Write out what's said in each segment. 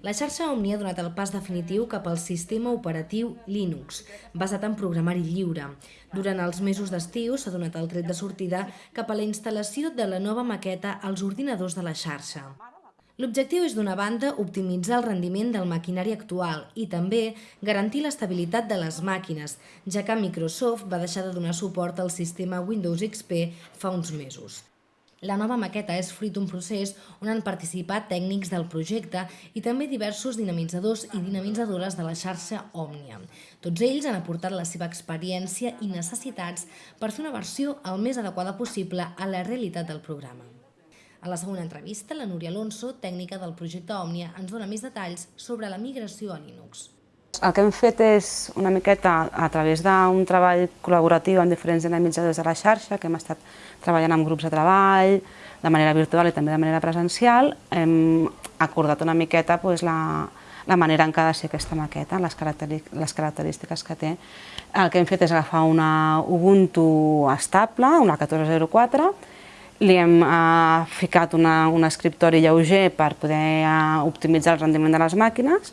La xarxa Omni ha donat el pas definitiu cap al sistema operatiu Linux, basat en programari lliure. Durant els mesos d'estiu s'ha donat el tret de sortida cap a la instal·lació de la nova maqueta als ordinadors de la xarxa. L'objectiu és, d'una banda, optimitzar el rendiment del maquinari actual i també garantir l'estabilitat de les màquines, ja que Microsoft va deixar de donar suport al sistema Windows XP fa uns mesos. La nova maqueta és fruit d'un procés on han participat tècnics del projecte i també diversos dinamitzadors i dinamitzadores de la xarxa Òmnia. Tots ells han aportat la seva experiència i necessitats per fer una versió el més adequada possible a la realitat del programa. A la segona entrevista, la Núria Alonso, tècnica del projecte Òmnia, ens dona més detalls sobre la migració a Linux. El que hem fet és una miqueta a través d'un treball col·laboratiu amb diferents dinamitzadors de la xarxa, que hem estat treballant amb grups de treball, de manera virtual i també de manera presencial, hem acordat una miqueta doncs, la, la manera en què ha de ser aquesta maqueta, les, les característiques que té. El que hem fet és agafar una Ubuntu estable, una 1404, li hem eh, ficat una, un escriptori lleuger per poder eh, optimitzar el rendiment de les màquines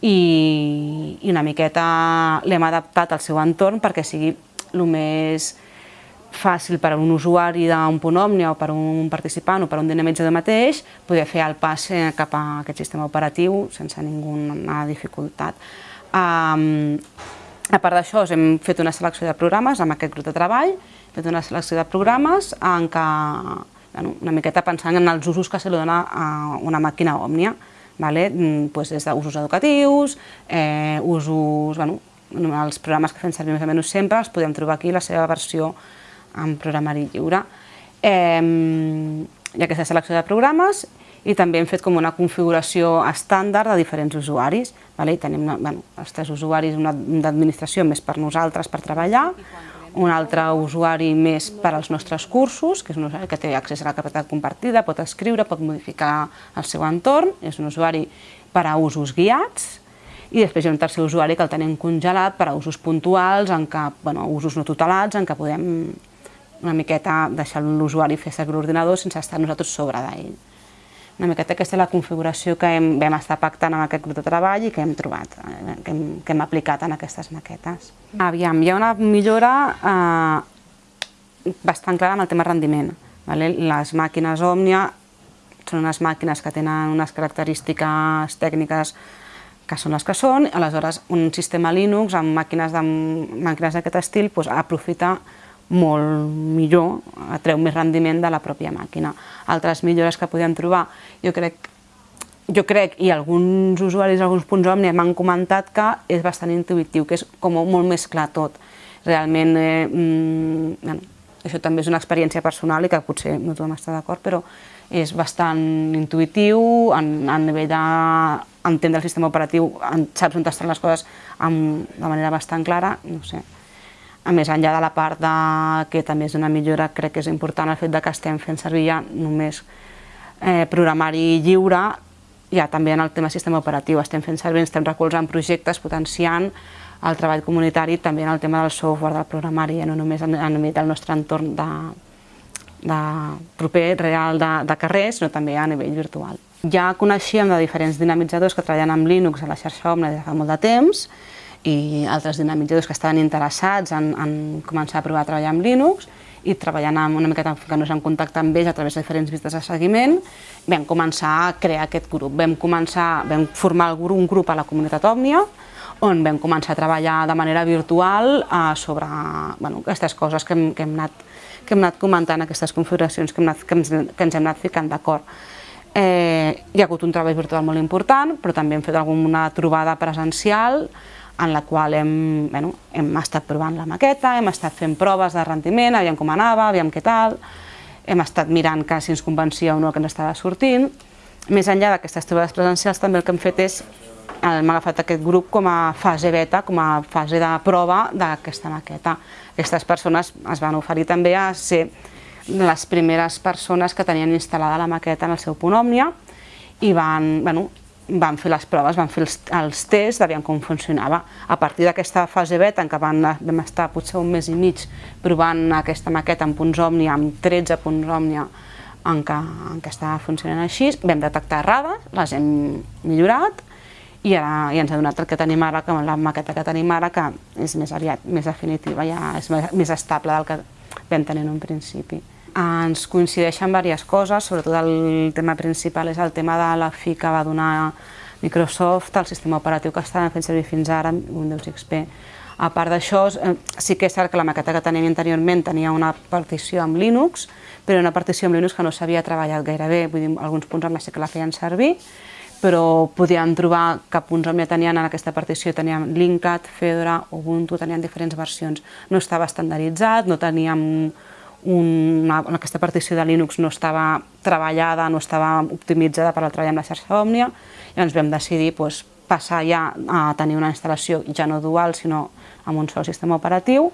i, i una miqueta l'hem adaptat al seu entorn perquè sigui el més fàcil per a un usuari d'un punt òmnia o per a un participant o per a un dinamitzador mateix poder fer el pas eh, cap a aquest sistema operatiu sense ninguna dificultat. Um, a part d'això, hem fet una selecció de programes amb aquest grup de treball, hem fet una selecció de programes en què, bueno, una miqueta pensant en els usos que se li dona a una màquina òmnia vale? Mm, pues des d'usos educatius, eh, usos, bueno, els programes que fem servir més o menys sempre els podem trobar aquí la seva versió en programari lliure. Eh, hi ha aquesta selecció de programes i també hem fet com una configuració estàndard de diferents usuaris. Vale? I tenim bueno, els tres usuaris, d'administració més per nosaltres per treballar, un altre usuari més per als nostres cursos, que és un usuari que té accés a la capacitat compartida, pot escriure, pot modificar el seu entorn, és un usuari per a usos guiats, i després hi ha un tercer usuari que el tenim congelat per a usos puntuals, en què, bueno, usos no tutelats, en què podem una miqueta deixar l'usuari fer servir l'ordinador sense estar nosaltres sobre d'ell. Una miqueta aquesta és la configuració que hem, vam estar pactant amb aquest grup de treball i que hem trobat, eh, que, hem, que hem aplicat en aquestes maquetes. Aviam, hi ha una millora eh, bastant clara en el tema rendiment. Vale? Les màquines Òmnia són unes màquines que tenen unes característiques tècniques que són les que són, aleshores un sistema Linux amb màquines d'aquest estil doncs, aprofita molt millor, atreu més rendiment de la pròpia màquina. Altres millores que podem trobar, jo crec, jo crec i alguns usuaris, alguns punts Omni m'han comentat que és bastant intuïtiu, que és com molt més clar tot. Realment, eh, mm, bueno, això també és una experiència personal i que potser no tothom està d'acord, però és bastant intuïtiu, en, a nivell d'entendre el sistema operatiu, en, saps on estan les coses amb, de manera bastant clara, no sé. A més enllà de la part de, que també és una millora, crec que és important el fet de que estem fent servir ja només eh, programari lliure, ja també en el tema sistema operatiu, estem fent servir, estem recolzant projectes, potenciant el treball comunitari també en el tema del software, del programari, ja no només a nivell del nostre entorn de, de proper, real de, de carrer, sinó també a nivell virtual. Ja coneixíem de diferents dinamitzadors que treballen amb Linux a la xarxa Omni des de fa molt de temps, i altres dinamitzadors que estaven interessats en, en començar a provar a treballar amb Linux i treballant amb una miqueta ficant-nos en contacte amb ells a través de diferents visites de seguiment, vam començar a crear aquest grup. Vam, començar, vam formar un grup a la comunitat Òmnia, on vam començar a treballar de manera virtual eh, sobre bueno, aquestes coses que hem, que, hem anat, que hem anat comentant, aquestes configuracions que, hem anat, que, ens, que ens hem anat ficant d'acord. Eh, hi ha hagut un treball virtual molt important, però també hem fet alguna trobada presencial, en la qual hem, bueno, hem estat provant la maqueta, hem estat fent proves de rendiment, aviam com anava, aviam què tal, hem estat mirant que si ens convencia o no que ens estava sortint. Més enllà d'aquestes trobades presencials, també el que hem fet és hem agafat aquest grup com a fase beta, com a fase de prova d'aquesta maqueta. Aquestes persones es van oferir també a ser les primeres persones que tenien instal·lada la maqueta en el seu punt Òmnia i van, bueno, vam fer les proves, vam fer els, els tests d'aviam com funcionava. A partir d'aquesta fase beta, en què van, vam estar potser un mes i mig provant aquesta maqueta en punts Òmnia, amb 13 punts Òmnia en què, en què estava funcionant així, vam detectar errades, les hem millorat i ara ja ens ha donat el que tenim ara, que la maqueta que tenim ara, que és més aviat, més definitiva, ja és més estable del que vam tenir en un principi. Ens coincideixen diverses coses, sobretot el tema principal és el tema de la fi que va donar Microsoft, el sistema operatiu que estàvem fent servir fins ara, Windows XP. A part d'això, eh, sí que és cert que la maqueta que teníem anteriorment tenia una partició amb Linux, però una partició amb Linux que no s'havia treballat gaire bé, vull dir, alguns punts amb la que la feien servir, però podíem trobar que punts on ja tenien en aquesta partició, teníem Linkat, Fedora, Ubuntu, tenien diferents versions. No estava estandarditzat, no teníem una, aquesta partició de Linux no estava treballada, no estava optimitzada per al treball amb la xarxa Òmnia, i ens vam decidir doncs, passar ja a tenir una instal·lació ja no dual, sinó amb un sol sistema operatiu,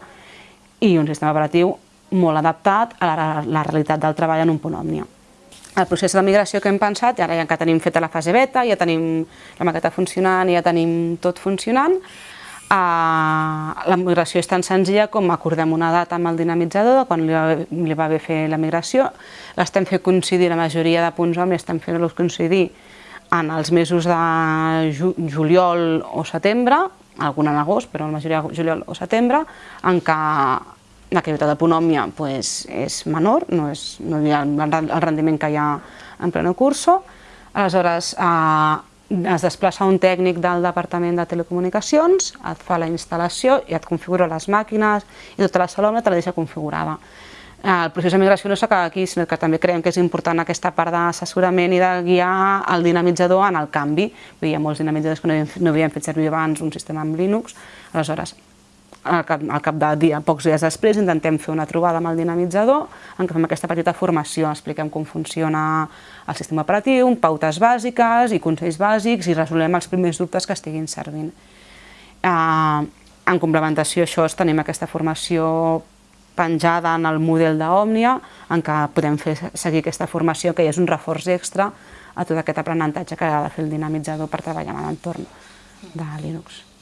i un sistema operatiu molt adaptat a la, la realitat del treball en un punt Òmnia. El procés de migració que hem pensat, ara ja que tenim feta la fase beta, ja tenim la maqueta funcionant, ja tenim tot funcionant, la migració és tan senzilla com acordem una data amb el dinamitzador, quan li va, li va bé fer la migració, l'estem fent coincidir, la majoria de punts hom estem fent-los coincidir en els mesos de ju juliol o setembre, algun en agost, però la majoria de juliol o setembre, en què l'activitat de Ponòmia pues, és menor, no, és, no hi ha el rendiment que hi ha en pleno curso, aleshores eh, es desplaça un tècnic del Departament de Telecomunicacions, et fa la instal·lació i et configura les màquines i tota la sala te la deixa configurada. El procés de migració no s'acaba aquí, sinó que també creiem que és important aquesta part d'assessorament i de guiar el dinamitzador en el canvi. Hi ha molts dinamitzadors que no havien, no havien fet servir abans un sistema amb Linux, aleshores al cap, al cap de dia, pocs dies després, intentem fer una trobada amb el dinamitzador en què fem aquesta petita formació, expliquem com funciona el sistema operatiu, pautes bàsiques i consells bàsics i resolem els primers dubtes que estiguin servint. Eh, en complementació a això tenim aquesta formació penjada en el model d'Òmnia, en què podem fer seguir aquesta formació, que és un reforç extra a tot aquest aprenentatge que ha de fer el dinamitzador per treballar en l'entorn de Linux.